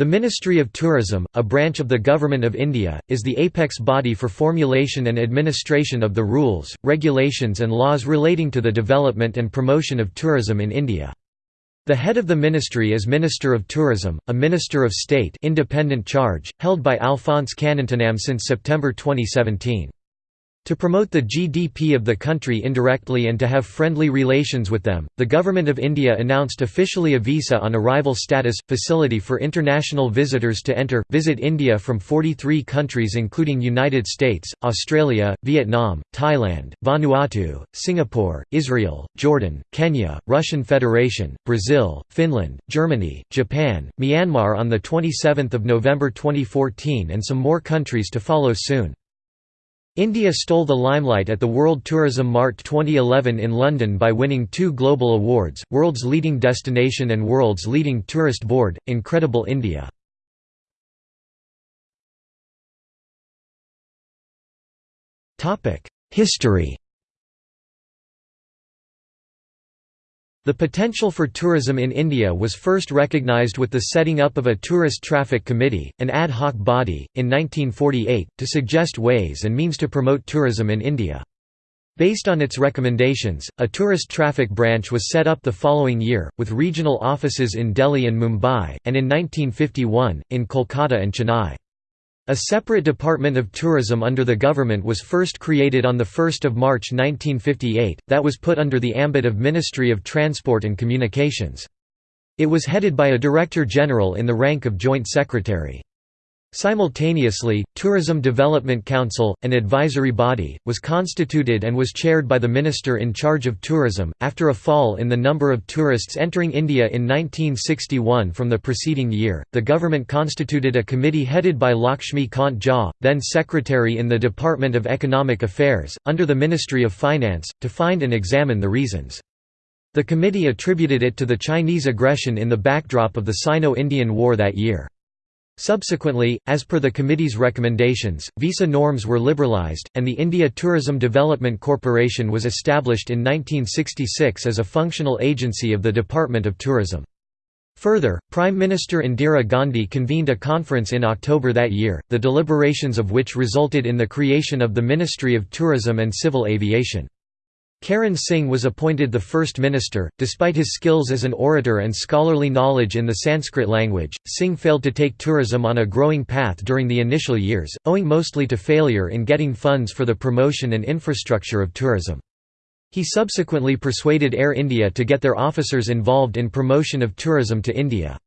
The Ministry of Tourism, a branch of the Government of India, is the apex body for formulation and administration of the rules, regulations and laws relating to the development and promotion of tourism in India. The head of the ministry is Minister of Tourism, a Minister of State independent charge, held by Alphonse Kannanthanam since September 2017. To promote the GDP of the country indirectly and to have friendly relations with them, the Government of India announced officially a visa on arrival status, facility for international visitors to enter, visit India from 43 countries including United States, Australia, Vietnam, Thailand, Vanuatu, Singapore, Israel, Jordan, Kenya, Russian Federation, Brazil, Finland, Germany, Japan, Myanmar on 27 November 2014 and some more countries to follow soon. India stole the limelight at the World Tourism Mart 2011 in London by winning two global awards, World's Leading Destination and World's Leading Tourist Board, Incredible India. History The potential for tourism in India was first recognised with the setting up of a Tourist Traffic Committee, an ad hoc body, in 1948, to suggest ways and means to promote tourism in India. Based on its recommendations, a tourist traffic branch was set up the following year, with regional offices in Delhi and Mumbai, and in 1951, in Kolkata and Chennai. A separate Department of Tourism under the government was first created on 1 March 1958, that was put under the ambit of Ministry of Transport and Communications. It was headed by a Director General in the rank of Joint Secretary. Simultaneously, Tourism Development Council, an advisory body, was constituted and was chaired by the Minister in charge of tourism. After a fall in the number of tourists entering India in 1961 from the preceding year, the government constituted a committee headed by Lakshmi Kant Jha, then Secretary in the Department of Economic Affairs, under the Ministry of Finance, to find and examine the reasons. The committee attributed it to the Chinese aggression in the backdrop of the Sino-Indian War that year. Subsequently, as per the committee's recommendations, visa norms were liberalized, and the India Tourism Development Corporation was established in 1966 as a functional agency of the Department of Tourism. Further, Prime Minister Indira Gandhi convened a conference in October that year, the deliberations of which resulted in the creation of the Ministry of Tourism and Civil Aviation. Karan Singh was appointed the first minister. Despite his skills as an orator and scholarly knowledge in the Sanskrit language, Singh failed to take tourism on a growing path during the initial years, owing mostly to failure in getting funds for the promotion and infrastructure of tourism. He subsequently persuaded Air India to get their officers involved in promotion of tourism to India.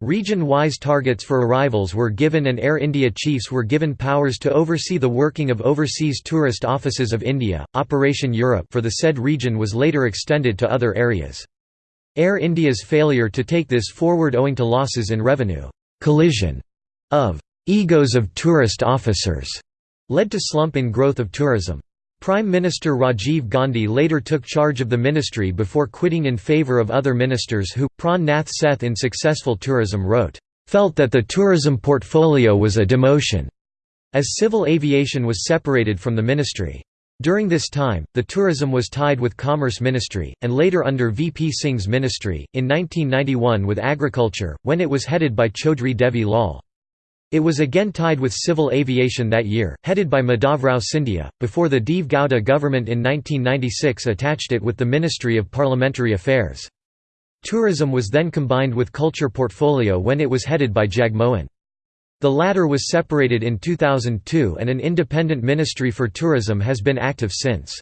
Region-wise targets for arrivals were given and Air India chiefs were given powers to oversee the working of Overseas Tourist Offices of India. Operation Europe for the said region was later extended to other areas. Air India's failure to take this forward owing to losses in revenue collision of egos of tourist officers led to slump in growth of tourism. Prime Minister Rajiv Gandhi later took charge of the ministry before quitting in favour of other ministers who, Pran Nath Seth in Successful Tourism wrote, "...felt that the tourism portfolio was a demotion," as civil aviation was separated from the ministry. During this time, the tourism was tied with Commerce Ministry, and later under VP Singh's ministry, in 1991 with Agriculture, when it was headed by Chaudhry Devi Lal. It was again tied with civil aviation that year, headed by Madhavrao Scindia, before the Deve Gowda government in 1996 attached it with the Ministry of Parliamentary Affairs. Tourism was then combined with culture portfolio when it was headed by Jagmohan. The latter was separated in 2002 and an independent ministry for tourism has been active since.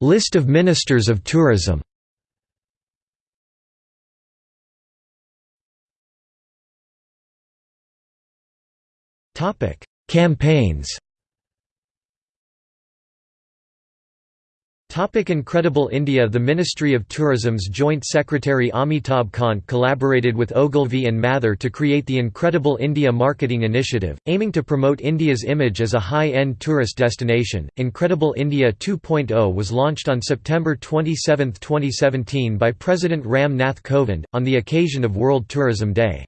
List of ministers of tourism Topic: Campaigns. Topic Incredible India The Ministry of Tourism's Joint Secretary Amitabh Kant collaborated with Ogilvy and Mather to create the Incredible India Marketing Initiative, aiming to promote India's image as a high-end tourist destination. Incredible India 2.0 was launched on September 27, 2017 by President Ram Nath Kovind, on the occasion of World Tourism Day.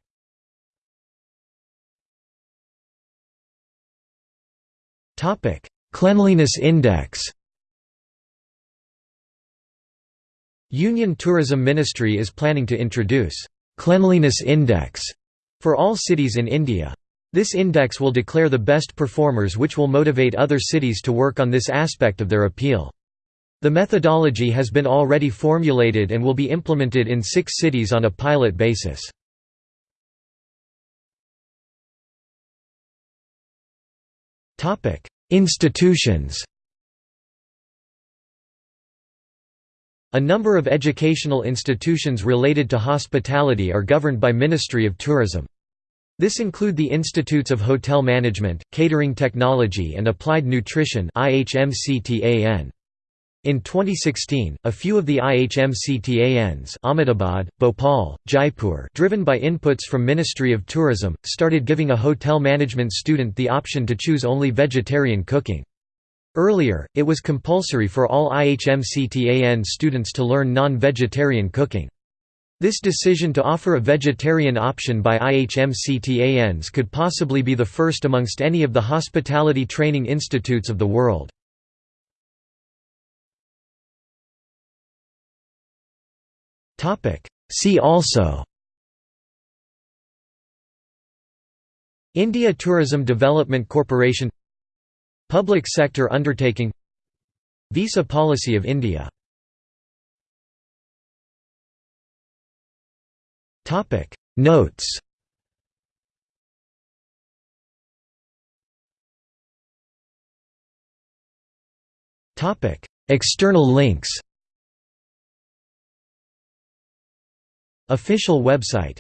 Topic: Cleanliness Index. Union Tourism Ministry is planning to introduce «Cleanliness Index» for all cities in India. This index will declare the best performers which will motivate other cities to work on this aspect of their appeal. The methodology has been already formulated and will be implemented in six cities on a pilot basis. Institutions A number of educational institutions related to hospitality are governed by Ministry of Tourism. This include the Institutes of Hotel Management, Catering Technology and Applied Nutrition IHMCTAN. In 2016, a few of the IHMCTANs Ahmedabad, Bhopal, Jaipur driven by inputs from Ministry of Tourism, started giving a hotel management student the option to choose only vegetarian cooking. Earlier, it was compulsory for all IHMCTAN students to learn non-vegetarian cooking. This decision to offer a vegetarian option by IHMCTANs could possibly be the first amongst any of the hospitality training institutes of the world. See also India Tourism Development Corporation Public sector undertaking Visa policy of India Notes External links Official website